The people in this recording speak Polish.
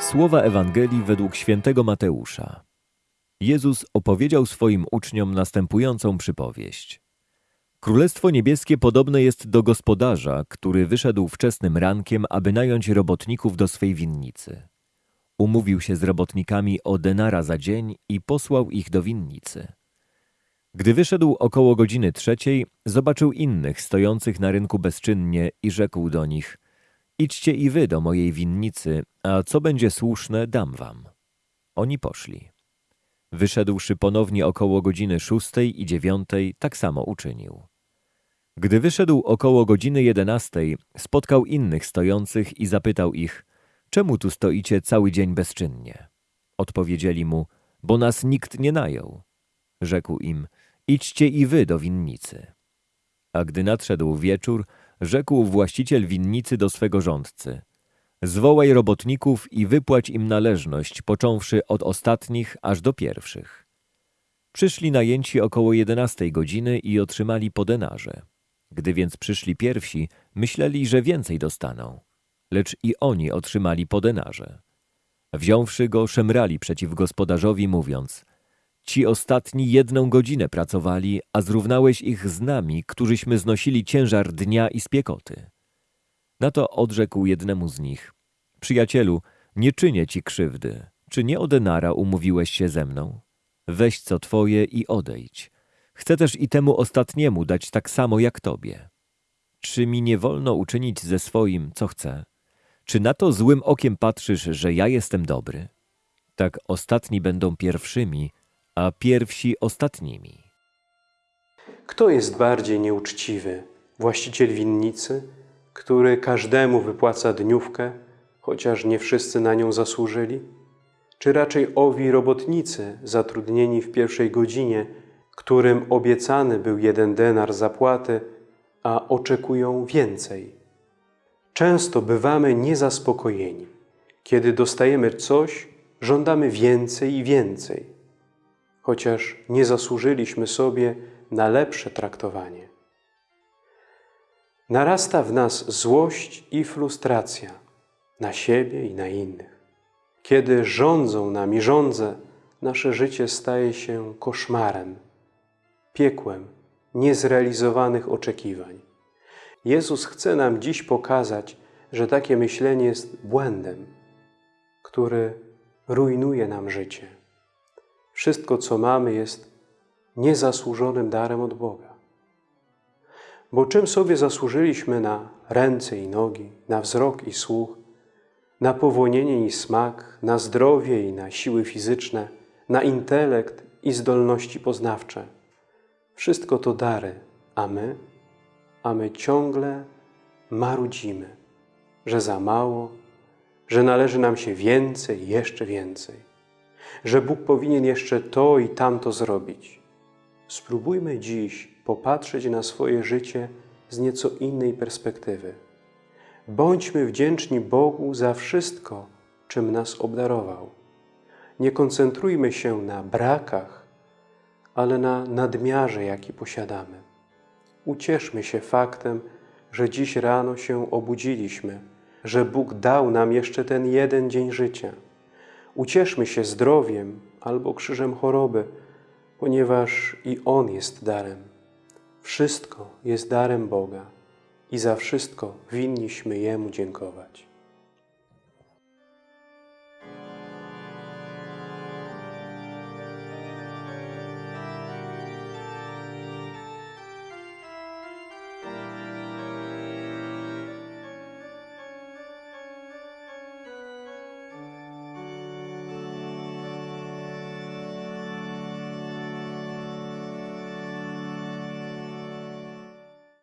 Słowa Ewangelii według świętego Mateusza. Jezus opowiedział swoim uczniom następującą przypowieść. Królestwo niebieskie podobne jest do gospodarza, który wyszedł wczesnym rankiem, aby nająć robotników do swej winnicy. Umówił się z robotnikami o denara za dzień i posłał ich do winnicy. Gdy wyszedł około godziny trzeciej, zobaczył innych stojących na rynku bezczynnie i rzekł do nich – Idźcie i wy do mojej winnicy, a co będzie słuszne, dam wam. Oni poszli. Wyszedłszy ponownie około godziny szóstej i dziewiątej, tak samo uczynił. Gdy wyszedł około godziny jedenastej, spotkał innych stojących i zapytał ich, czemu tu stoicie cały dzień bezczynnie? Odpowiedzieli mu, bo nas nikt nie najął. Rzekł im, idźcie i wy do winnicy. A gdy nadszedł wieczór, rzekł właściciel winnicy do swego rządcy. Zwołaj robotników i wypłać im należność, począwszy od ostatnich aż do pierwszych. Przyszli najęci około jedenastej godziny i otrzymali po denarze. Gdy więc przyszli pierwsi, myśleli, że więcej dostaną. Lecz i oni otrzymali po denarze. Wziąwszy go, szemrali przeciw gospodarzowi, mówiąc – Ci ostatni jedną godzinę pracowali, a zrównałeś ich z nami, którzyśmy znosili ciężar dnia i spiekoty. Na to odrzekł jednemu z nich. Przyjacielu, nie czynię ci krzywdy. Czy nie o denara umówiłeś się ze mną? Weź co twoje i odejdź. Chcę też i temu ostatniemu dać tak samo jak tobie. Czy mi nie wolno uczynić ze swoim, co chcę? Czy na to złym okiem patrzysz, że ja jestem dobry? Tak ostatni będą pierwszymi, a pierwsi ostatnimi. Kto jest bardziej nieuczciwy? Właściciel winnicy, który każdemu wypłaca dniówkę, chociaż nie wszyscy na nią zasłużyli? Czy raczej owi robotnicy zatrudnieni w pierwszej godzinie, którym obiecany był jeden denar zapłaty, a oczekują więcej? Często bywamy niezaspokojeni. Kiedy dostajemy coś, żądamy więcej i więcej chociaż nie zasłużyliśmy sobie na lepsze traktowanie. Narasta w nas złość i frustracja na siebie i na innych. Kiedy rządzą nami rządze, nasze życie staje się koszmarem, piekłem niezrealizowanych oczekiwań. Jezus chce nam dziś pokazać, że takie myślenie jest błędem, który rujnuje nam życie. Wszystko, co mamy, jest niezasłużonym darem od Boga. Bo czym sobie zasłużyliśmy na ręce i nogi, na wzrok i słuch, na powonienie i smak, na zdrowie i na siły fizyczne, na intelekt i zdolności poznawcze. Wszystko to dary, a my, a my ciągle marudzimy, że za mało, że należy nam się więcej, jeszcze więcej że Bóg powinien jeszcze to i tamto zrobić. Spróbujmy dziś popatrzeć na swoje życie z nieco innej perspektywy. Bądźmy wdzięczni Bogu za wszystko, czym nas obdarował. Nie koncentrujmy się na brakach, ale na nadmiarze, jaki posiadamy. Ucieszmy się faktem, że dziś rano się obudziliśmy, że Bóg dał nam jeszcze ten jeden dzień życia. Ucieszmy się zdrowiem albo krzyżem choroby, ponieważ i On jest darem. Wszystko jest darem Boga i za wszystko winniśmy Jemu dziękować.